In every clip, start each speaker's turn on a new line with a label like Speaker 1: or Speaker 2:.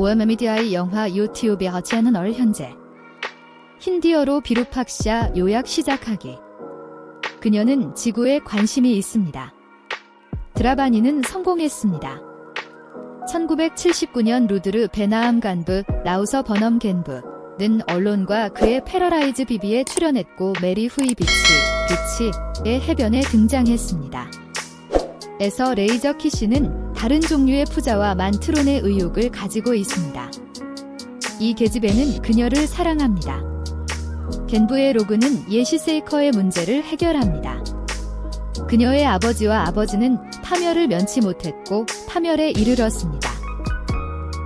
Speaker 1: 오에메미디아의 영화 유튜브에 하치하는 얼 현재 힌디어로 비루팍샤 요약 시작하기 그녀는 지구에 관심이 있습니다. 드라바니는 성공했습니다. 1979년 루드르 베나암 간부, 라우서 버넘 겐부는 언론과 그의 패러라이즈 비비에 출연했고 메리 후이 비치, 비치의 해변에 등장했습니다. 에서 레이저 키씨는 다른 종류의 푸자와 만트론의 의욕을 가지고 있습니다. 이 계집애는 그녀를 사랑합니다. 겐부의 로그는 예시 세이커의 문제를 해결합니다. 그녀의 아버지와 아버지는 파멸을 면치 못했고 파멸에 이르렀습니다.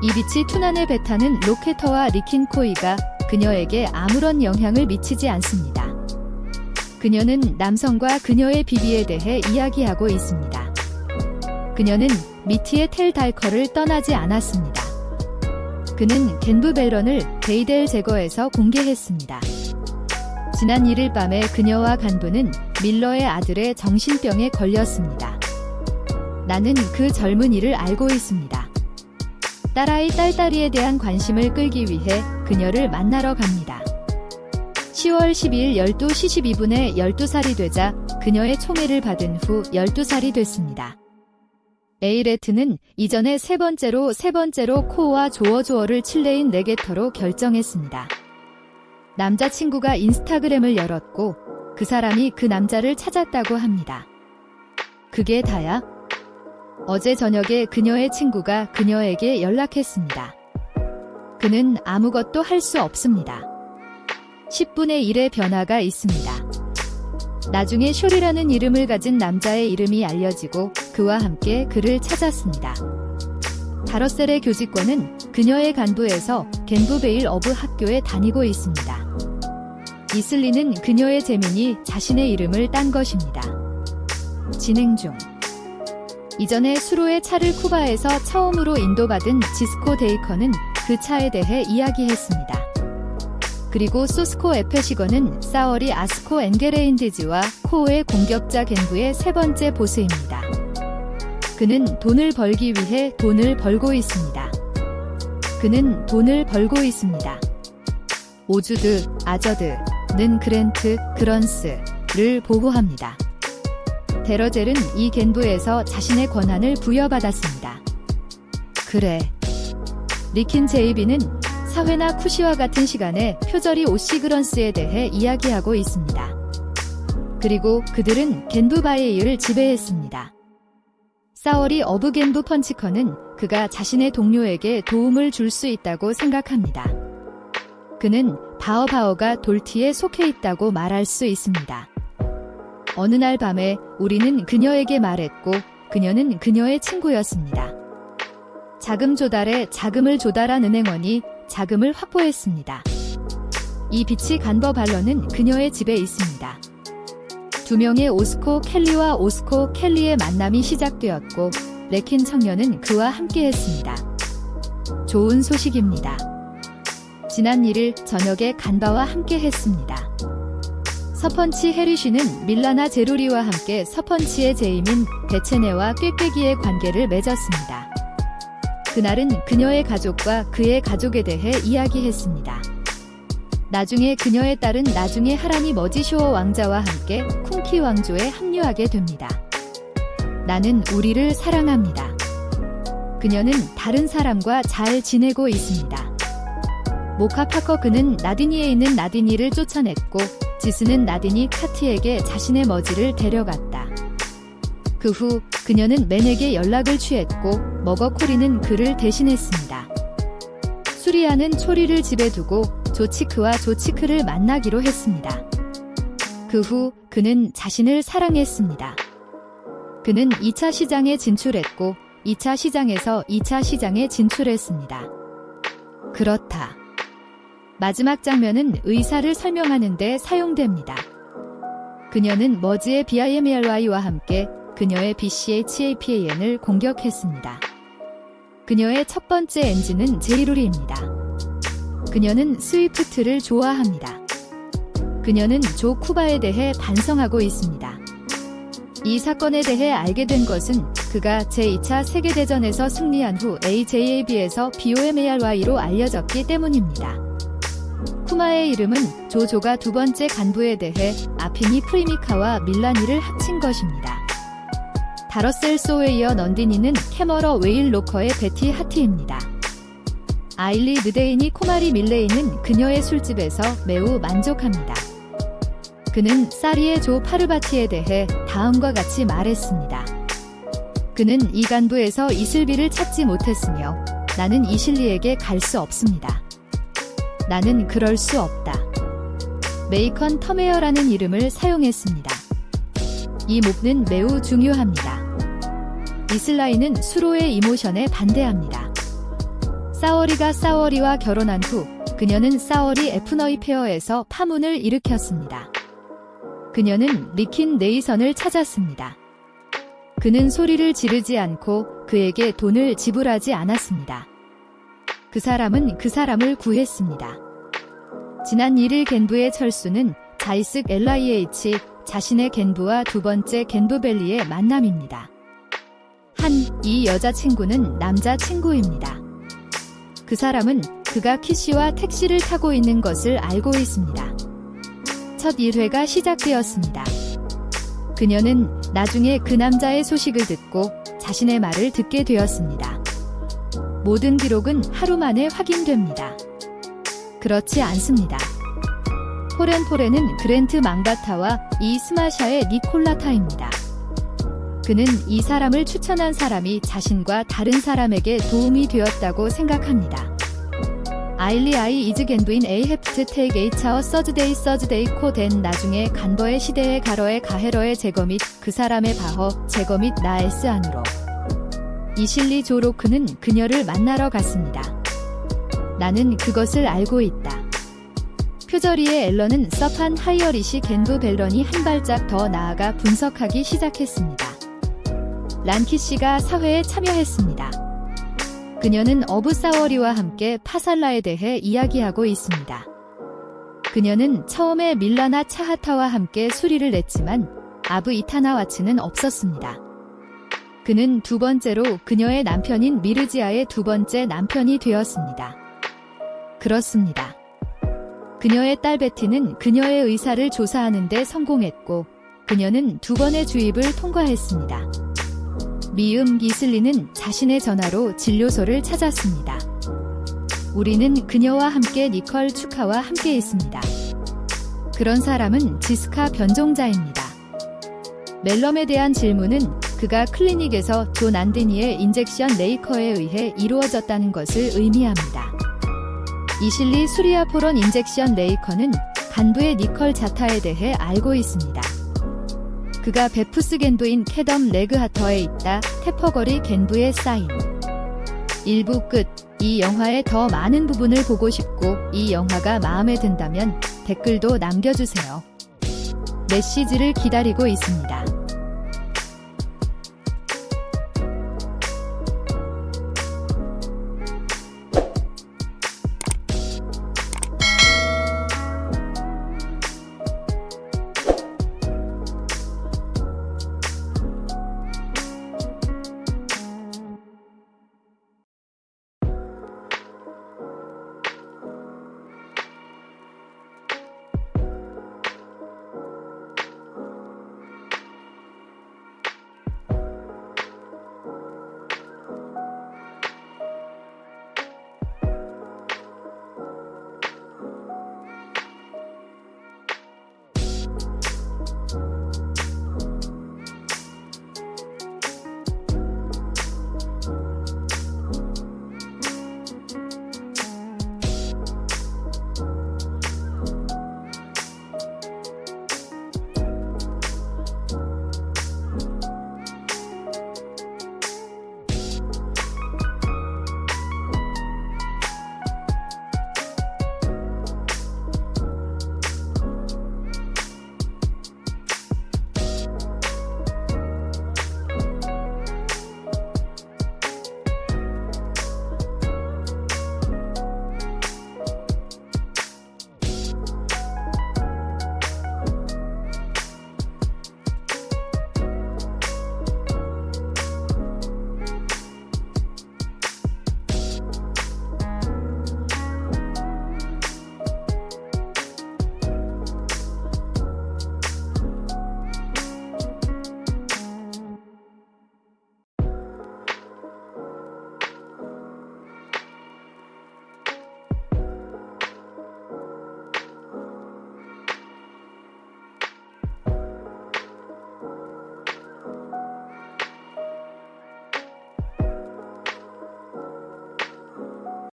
Speaker 1: 이비치 투난의 베타는 로케터와 리킨코이가 그녀에게 아무런 영향을 미치지 않습니다. 그녀는 남성과 그녀의 비비에 대해 이야기하고 있습니다. 그녀는 미티의 텔 달커를 떠나지 않았습니다. 그는 겐부 벨런을 데이델 제거에서 공개했습니다. 지난 1일 밤에 그녀와 간부는 밀러의 아들의 정신병에 걸렸습니다. 나는 그 젊은이를 알고 있습니다. 딸아이 딸딸이에 대한 관심을 끌기 위해 그녀를 만나러 갑니다. 10월 12일 12시 12분에 12살이 되자 그녀의 총애를 받은 후 12살이 됐습니다. 에이레트는 이전에 세 번째로 세 번째로 코어와 조어조어를 칠레인 네게터로 결정했습니다. 남자친구가 인스타그램을 열었고 그 사람이 그 남자를 찾았다고 합니다. 그게 다야? 어제 저녁에 그녀의 친구가 그녀에게 연락했습니다. 그는 아무것도 할 수 없습니다. 10분의 1의 변화가 있습니다. 나중에 쇼리라는 이름을 가진 남자의 이름이 알려지고 그와 함께 그를 찾았습니다. 다러셀의 교직권은 그녀의 간부에서 겐부베일 어브 학교에 다니고 있습니다. 이슬리는 그녀의 재민이 자신의 이름을 딴 것입니다. 진행 중 이전에 수로의 차를 쿠바에서 처음으로 인도받은 지스코 데이커는 그 차에 대해 이야기했습니다. 그리고 소스코 에페시거는 사월이 아스코 엔게레인디즈와 코오의 공격자 겐부의 세 번째 보스입니다. 그는 돈을 벌기 위해 돈을 벌고 있습니다. 그는 돈을 벌고 있습니다. 오주드, 아저드는 그랜트, 그런스를 보호합니다. 데러젤은 이 겐부에서 자신의 권한을 부여받았습니다. 그래. 리킨 제이비는 사회나 쿠시와 같은 시간에 표절이 오시 그런스에 대해 이야기하고 있습니다. 그리고 그들은 겐부바이에이를 지배했습니다. 사월이 어브겐부 펀치커는 그가 자신의 동료에게 도움을 줄 수 있다고 생각합니다. 그는 바오바오가 돌티에 속해 있다고 말할 수 있습니다. 어느 날 밤에 우리는 그녀에게 말했고 그녀는 그녀의 친구였습니다. 자금 조달에 자금을 조달한 은행원이 자금을 확보했습니다. 이 빛이 간버 발러는 그녀의 집에 있습니다. 두 명의 오스코 켈리와 오스코 켈리의 만남이 시작되었고 레킨 청년은 그와 함께했습니다. 좋은 소식입니다. 지난 1일 저녁에 간바와 함께했습니다. 서펀치 해리쉬는 밀라나 제루리와 함께 서펀치의 제임인 베체네와 꾀꾀기의 관계를 맺었습니다. 그날은 그녀의 가족과 그의 가족에 대해 이야기했습니다. 나중에 그녀의 딸은 나중에 하라니 머지쇼어 왕자와 함께 쿵키 왕조에 합류하게 됩니다. 나는 우리를 사랑합니다. 그녀는 다른 사람과 잘 지내고 있습니다. 모카 파커 그는 나디니에 있는 나디니를 쫓아냈고 지스는 나디니 카티에게 자신의 머지를 데려갔다. 그 후 그녀는 맨에게 연락을 취했고 머거코리는 그를 대신했습니다. 수리아는 초리를 집에 두고 조치크와 조치크를 만나기로 했습니다. 그 후 그는 자신을 사랑했습니다. 그는 2차 시장에 진출했고 2차 시장에서 2차 시장에 진출했습니다. 그렇다. 마지막 장면은 의사를 설명하는 데 사용됩니다. 그녀는 머즈의 BIMLY와 함께 그녀의 BCHAPAN을 공격했습니다. 그녀의 첫 번째 엔진은 제리루리입니다. 그녀는 스위프트를 좋아합니다. 그녀는 조 쿠바에 대해 반성하고 있습니다. 이 사건에 대해 알게 된 것은 그가 제2차 세계대전에서 승리한 후 AJAB에서 BOMARY로 알려졌기 때문입니다. 쿠마의 이름은 조조가 두 번째 간부에 대해 아피니 프리미카와 밀라니를 합친 것입니다. 다러셀 소에 이어 넌디니는 캐머러 웨일 로커의 베티 하티입니다. 아일리 느데인이 코마리 밀레이는 그녀의 술집에서 매우 만족합니다. 그는 사리의 조 파르바티에 대해 다음과 같이 말했습니다. 그는 이 간부에서 이슬비를 찾지 못했으며 나는 이실리에게 갈 수 없습니다. 나는 그럴 수 없다. 메이컨 터메어라는 이름을 사용했습니다. 이 목는 매우 중요합니다. 이슬라이는 수로의 이모션에 반대합니다. 사워리가 사워리와 결혼한 후 그녀는 사워리 에프너이 페어에서 파문을 일으켰습니다. 그녀는 리킨 네이선을 찾았습니다. 그는 소리를 지르지 않고 그에게 돈을 지불하지 않았습니다. 그 사람은 그 사람을 구했습니다. 지난 1일 겐부의 철수는 자이쓱 LIH 자신의 겐부와 두 번째 겐부벨리의 만남입니다. 한 이 여자친구는 남자친구입니다. 그 사람은 그가 키씨와 택시를 타고 있는 것을 알고 있습니다. 첫 1회가 시작되었습니다. 그녀는 나중에 그 남자의 소식을 듣고 자신의 말을 듣게 되었습니다. 모든 기록은 하루 만에 확인됩니다. 그렇지 않습니다. 포렌포렌은 그랜트 망바타와 이 스마샤의 니콜라타입니다. 그는 이 사람을 추천한 사람이 자신과 다른 사람에게 도움이 되었다고 생각합니다. 아일리 아이 이즈 겐두인 에이 헤프트 테이크 에이차어 서즈데이 서즈데이 코된 나중에 간버의 시대의 가러의 가헤러의 제거 및 그 사람의 바허 제거 및 나에스 안으로 이실리 조로크는 그녀를 만나러 갔습니다. 나는 그것을 알고 있다. 표저리의 앨런은 서판 하이어리시 겐부 벨런이 한 발짝 더 나아가 분석하기 시작했습니다. 란키 씨가 사회에 참여했습니다. 그녀는 어부사워리와 함께 파살라에 대해 이야기하고 있습니다. 그녀는 처음에 밀라나 차하타와 함께 수리를 냈지만 아브 이타나와츠는 없었습니다. 그는 두 번째로 그녀의 남편인 미르지아의 두 번째 남편이 되었습니다. 그렇습니다. 그녀의 딸 베티는 그녀의 의사를 조사하는 데 성공했고 그녀는 두 번의 주입을 통과했습니다. 미음 기슬리는 자신의 전화로 진료소를 찾았습니다. 우리는 그녀와 함께 니컬 축하와 함께 있습니다. 그런 사람은 지스카 변종자입니다. 멜럼에 대한 질문은 그가 클리닉에서 존 안드니의 인젝션 레이커에 의해 이루어졌다는 것을 의미합니다. 이실리 수리아포론 인젝션 레이커는 간부의 니컬 자타에 대해 알고 있습니다. 그가 베푸스 겐부인 캐덤 레그하터에 있다 테퍼거리 겐부의 사인 1부 끝. 이 영화의 더 많은 부분을 보고 싶고 이 영화가 마음에 든다면 댓글도 남겨주세요. 메시지를 기다리고 있습니다.